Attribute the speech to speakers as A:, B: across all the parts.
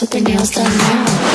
A: with their nails done now.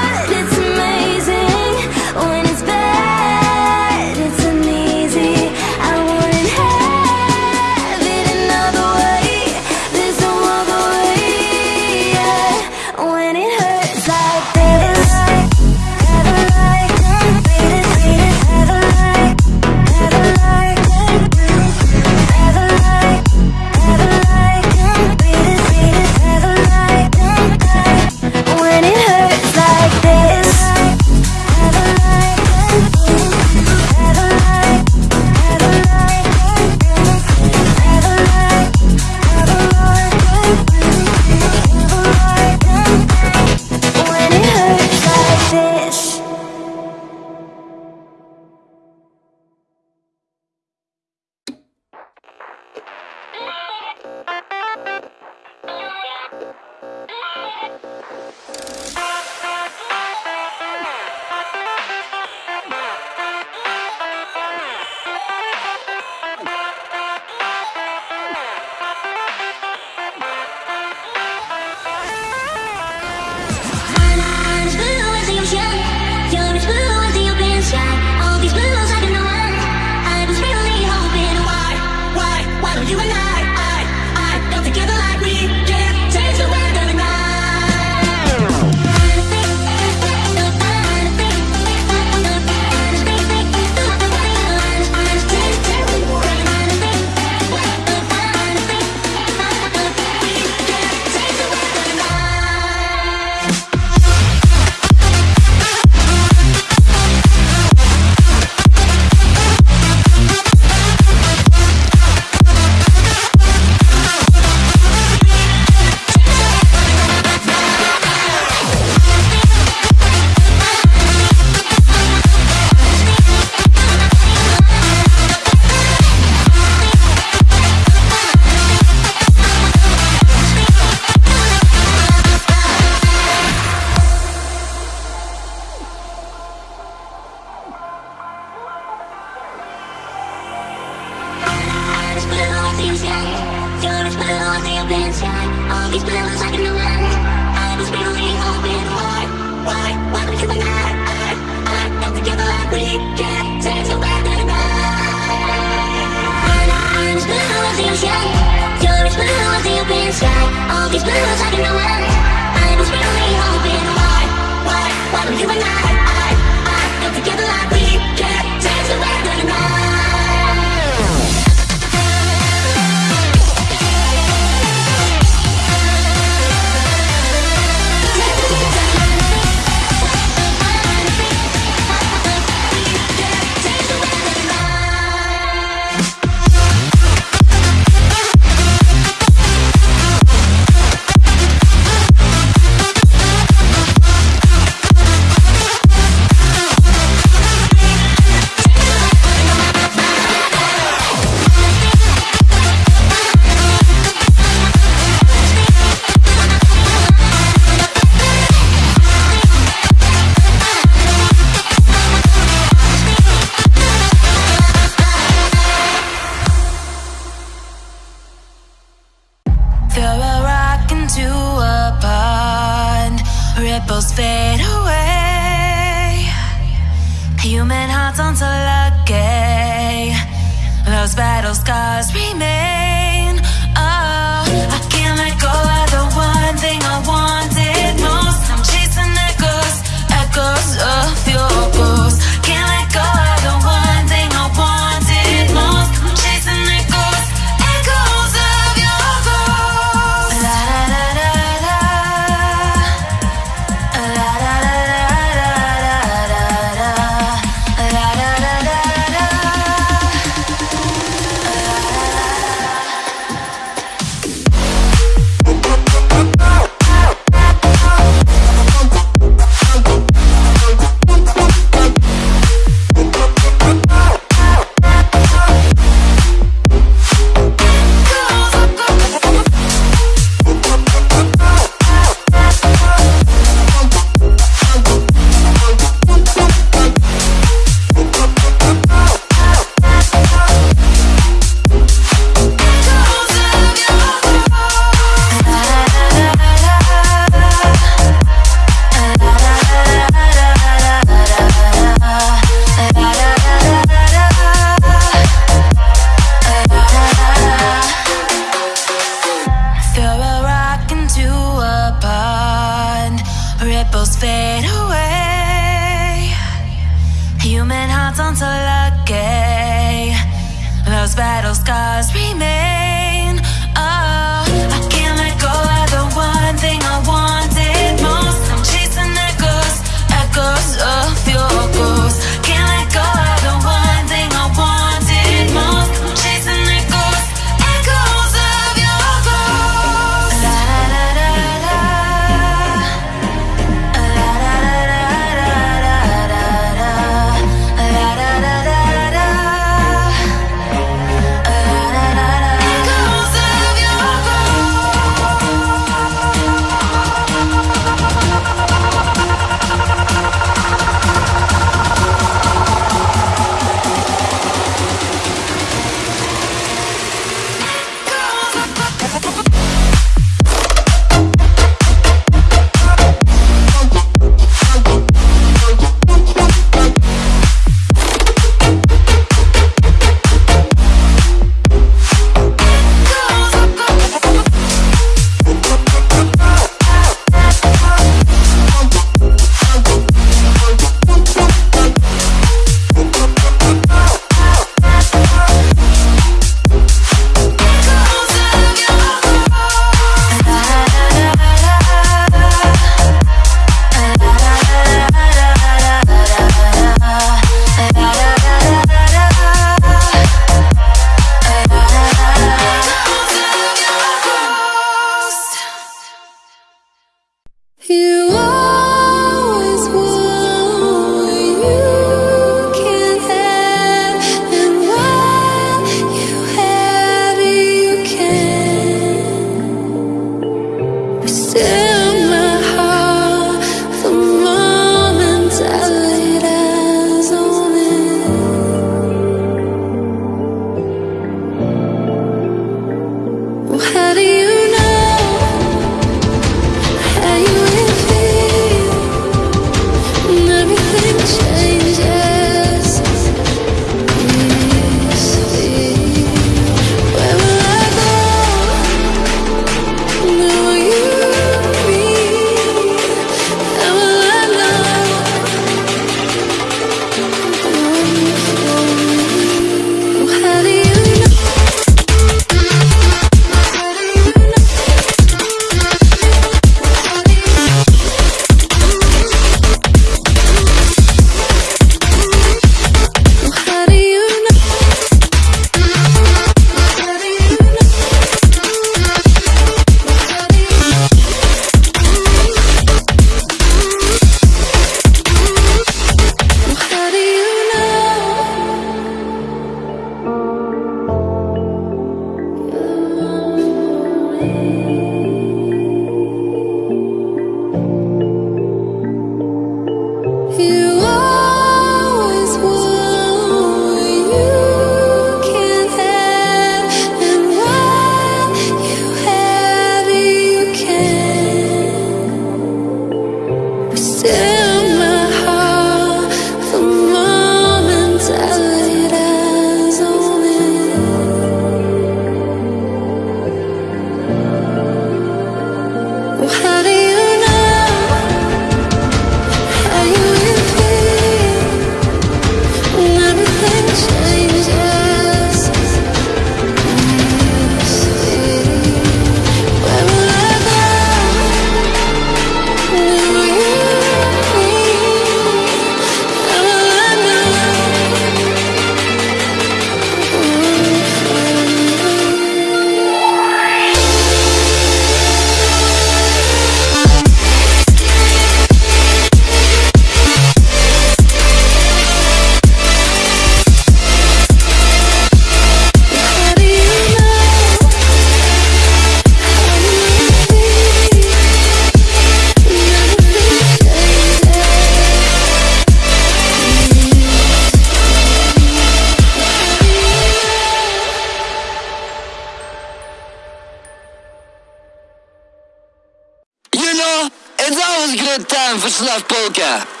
B: Slavoslav Polka.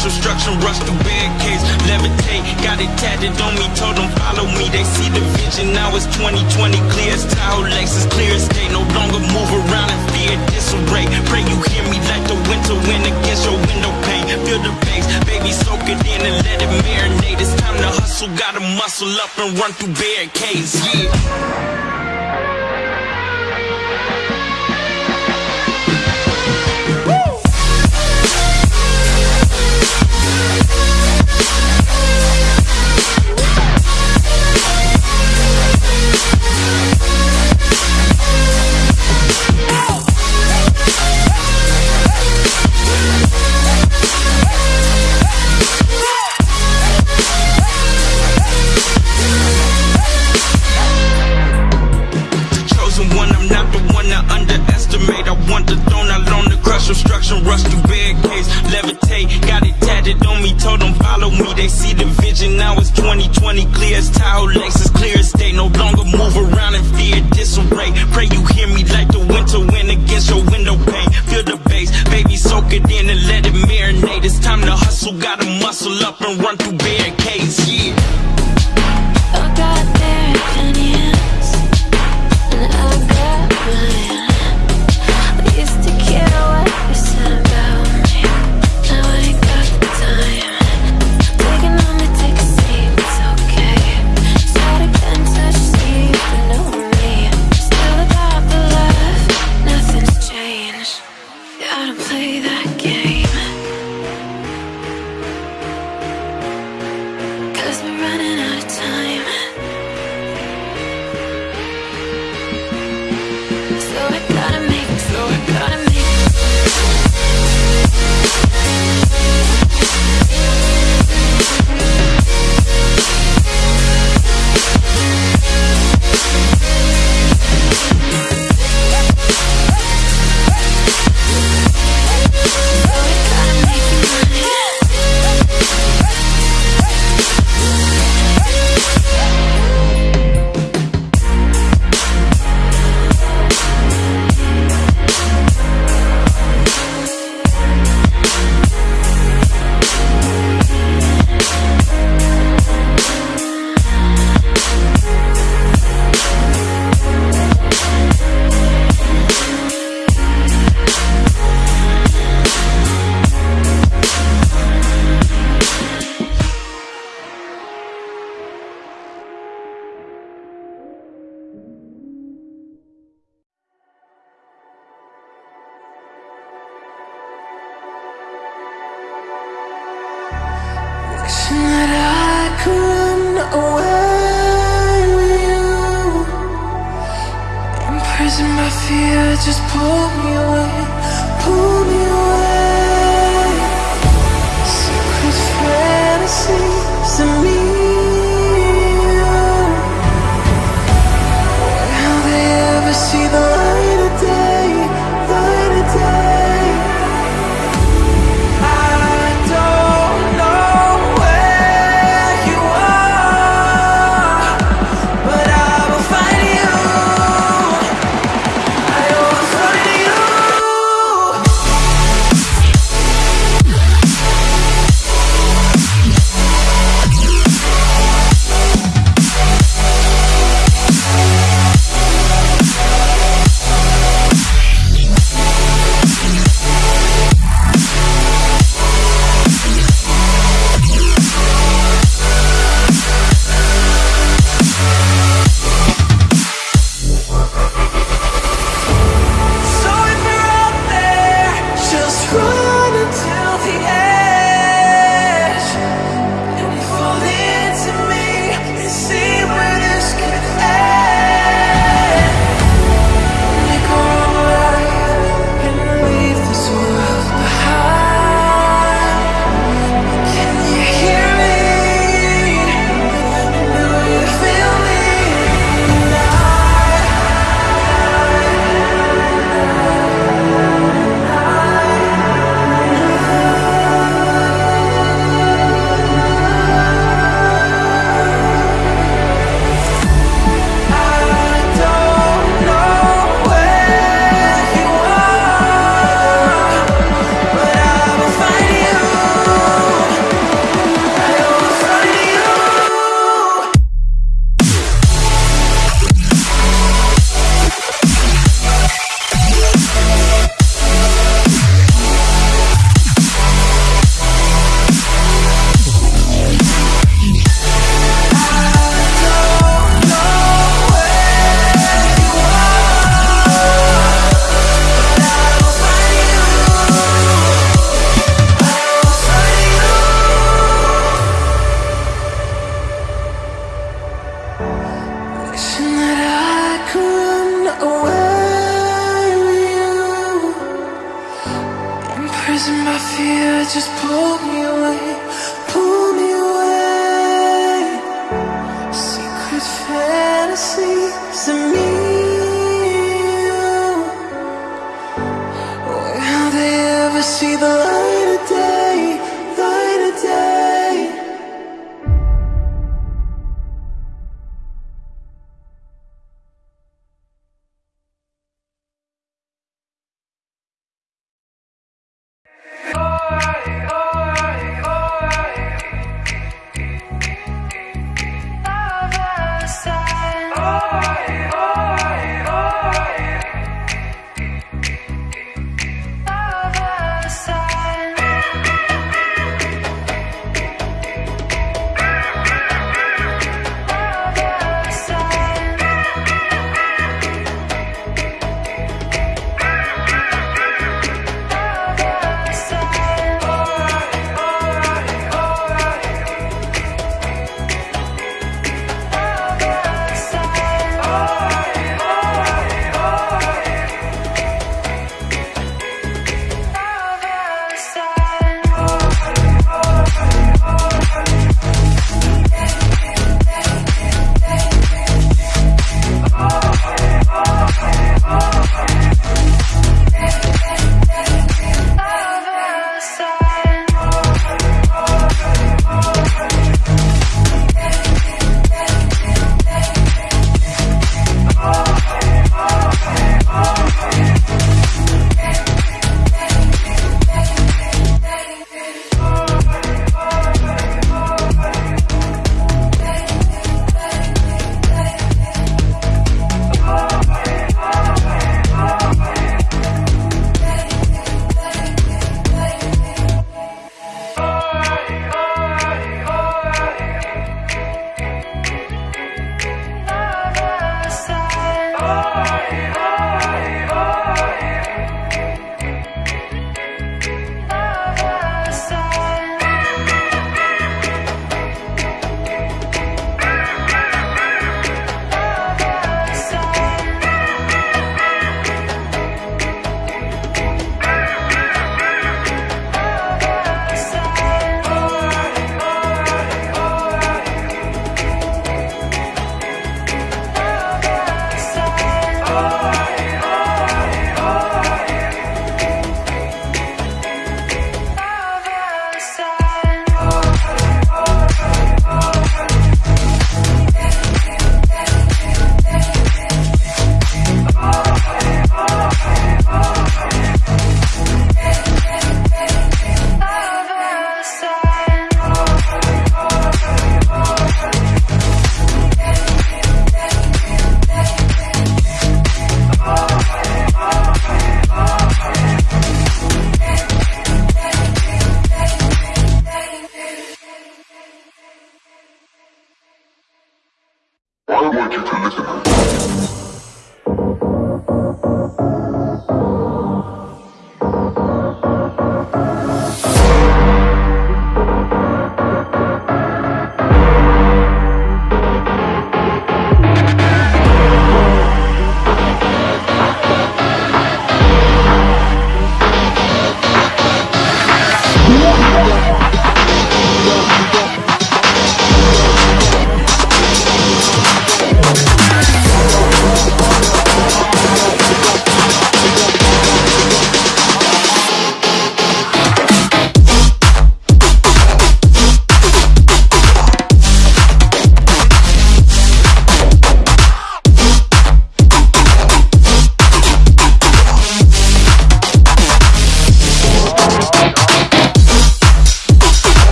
C: social structure, rush through barricades, levitate, got it tatted on me, told them follow me, they see the vision, now it's 2020, clear as Tahoe, Lexus, clear as day, no longer move around in fear, disarray, pray you hear me like the winter wind against your window pane, feel the bass, baby soak it in and let it marinate, it's time to hustle, gotta muscle up and run through barricades, yeah.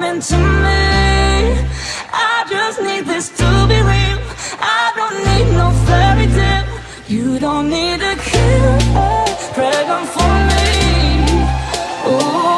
D: coming to me. I just need this to be real. I don't need no fairy tale. You don't need to kill cure Pray for me. Ooh.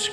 D: This